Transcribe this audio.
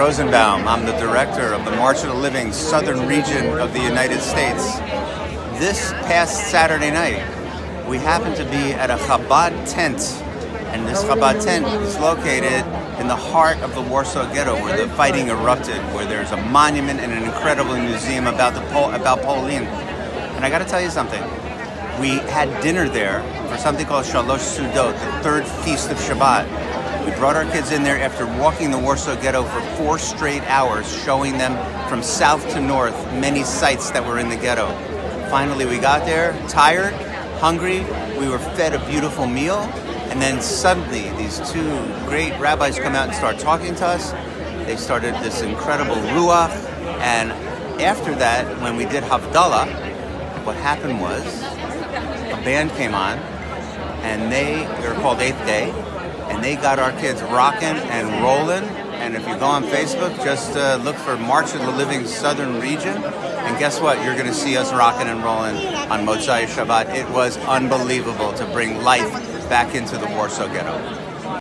Rosenbaum. I'm the director of the March of the Living Southern Region of the United States. This past Saturday night, we happened to be at a Chabad tent, and this Chabad tent is located in the heart of the Warsaw Ghetto, where the fighting erupted, where there's a monument and an incredible museum about the Pol- about Poland. And I got to tell you something. We had dinner there for something called Shalosh Sudot, the third feast of Shabbat. We brought our kids in there after walking the Warsaw Ghetto for four straight hours, showing them from south to north many sites that were in the ghetto. Finally, we got there, tired, hungry. We were fed a beautiful meal, and then suddenly these two great rabbis come out and start talking to us. They started this incredible ruach, and after that, when we did Havdalah, what happened was a band came on, and they, they were called Eighth Day, and they got our kids rocking and rolling. And if you go on Facebook, just uh, look for March of the Living Southern Region. And guess what? You're going to see us rocking and rolling on Motzai Shabbat. It was unbelievable to bring life back into the Warsaw Ghetto.